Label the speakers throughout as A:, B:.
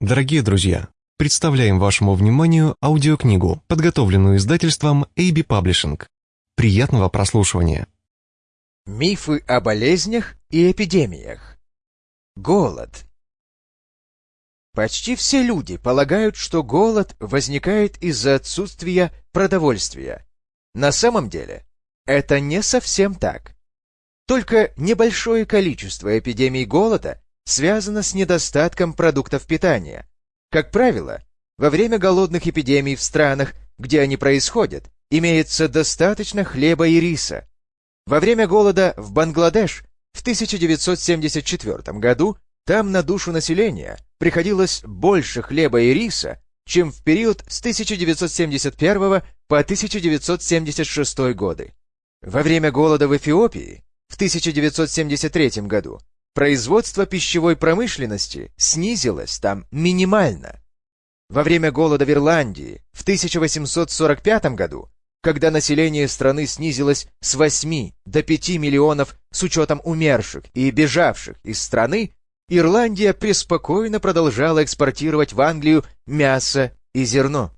A: Дорогие друзья, представляем вашему вниманию аудиокнигу, подготовленную издательством AB Publishing. Приятного прослушивания.
B: Мифы о болезнях и эпидемиях. Голод. Почти все люди полагают, что голод возникает из-за отсутствия продовольствия. На самом деле, это не совсем так. Только небольшое количество эпидемий голода связано с недостатком продуктов питания. Как правило, во время голодных эпидемий в странах, где они происходят, имеется достаточно хлеба и риса. Во время голода в Бангладеш в 1974 году там на душу населения приходилось больше хлеба и риса, чем в период с 1971 по 1976 годы. Во время голода в Эфиопии в 1973 году производство пищевой промышленности снизилось там минимально. Во время голода в Ирландии в 1845 году, когда население страны снизилось с 8 до 5 миллионов с учетом умерших и бежавших из страны, Ирландия преспокойно продолжала экспортировать в Англию мясо и зерно.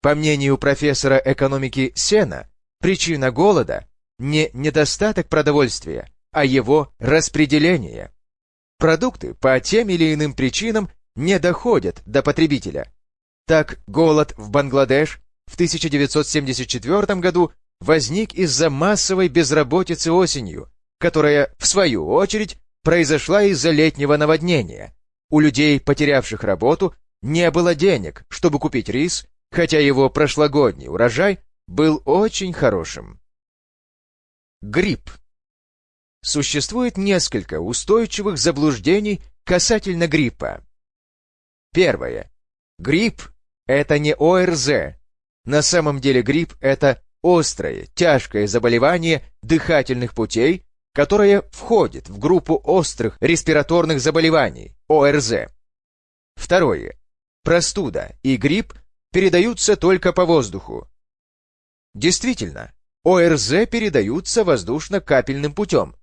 B: По мнению профессора экономики Сена, причина голода не недостаток продовольствия, а его распределение. Продукты по тем или иным причинам не доходят до потребителя. Так, голод в Бангладеш в 1974 году возник из-за массовой безработицы осенью, которая, в свою очередь, произошла из-за летнего наводнения. У людей, потерявших работу, не было денег, чтобы купить рис, хотя его прошлогодний урожай был очень хорошим. Грипп Существует несколько устойчивых заблуждений касательно гриппа. Первое. Грипп – это не ОРЗ. На самом деле грипп – это острое, тяжкое заболевание дыхательных путей, которое входит в группу острых респираторных заболеваний, ОРЗ. Второе. Простуда и грипп передаются только по воздуху. Действительно, ОРЗ передаются воздушно-капельным путем,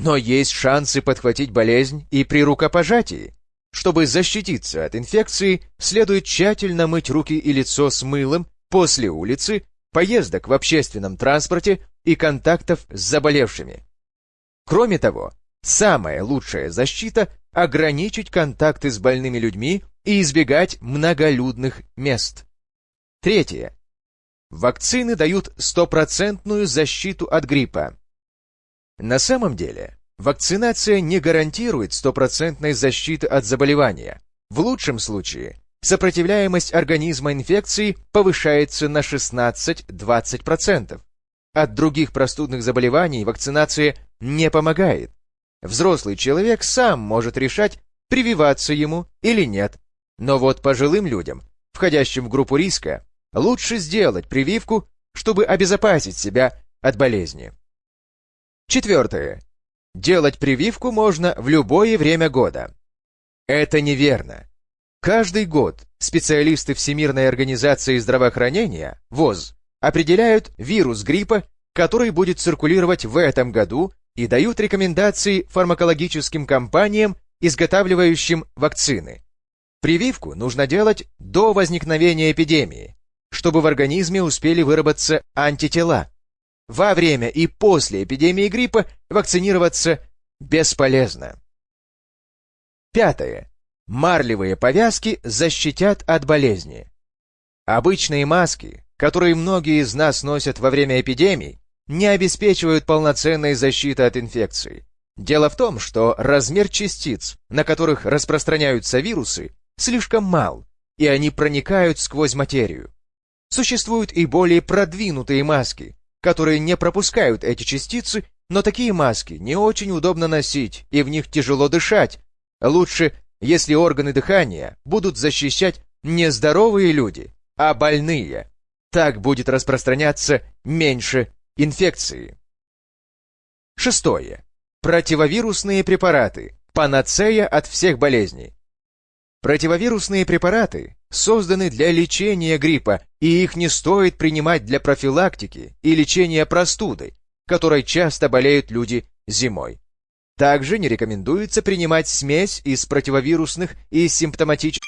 B: но есть шансы подхватить болезнь и при рукопожатии. Чтобы защититься от инфекции, следует тщательно мыть руки и лицо с мылом после улицы, поездок в общественном транспорте и контактов с заболевшими. Кроме того, самая лучшая защита – ограничить контакты с больными людьми и избегать многолюдных мест. Третье. Вакцины дают стопроцентную защиту от гриппа. На самом деле, вакцинация не гарантирует стопроцентной защиты от заболевания. В лучшем случае, сопротивляемость организма инфекции повышается на 16-20%. От других простудных заболеваний вакцинация не помогает. Взрослый человек сам может решать, прививаться ему или нет. Но вот пожилым людям, входящим в группу риска, лучше сделать прививку, чтобы обезопасить себя от болезни. Четвертое. Делать прививку можно в любое время года. Это неверно. Каждый год специалисты Всемирной организации здравоохранения, ВОЗ, определяют вирус гриппа, который будет циркулировать в этом году и дают рекомендации фармакологическим компаниям, изготавливающим вакцины. Прививку нужно делать до возникновения эпидемии, чтобы в организме успели выработаться антитела. Во время и после эпидемии гриппа вакцинироваться бесполезно. Пятое. Марлевые повязки защитят от болезни. Обычные маски, которые многие из нас носят во время эпидемий, не обеспечивают полноценной защиты от инфекции. Дело в том, что размер частиц, на которых распространяются вирусы, слишком мал, и они проникают сквозь материю. Существуют и более продвинутые маски, которые не пропускают эти частицы, но такие маски не очень удобно носить, и в них тяжело дышать. Лучше, если органы дыхания будут защищать не здоровые люди, а больные. Так будет распространяться меньше инфекции. Шестое. Противовирусные препараты. Панацея от всех болезней. Противовирусные препараты созданы для лечения гриппа, и их не стоит принимать для профилактики и лечения простуды, которой часто болеют люди зимой. Также не рекомендуется принимать смесь из противовирусных и симптоматических?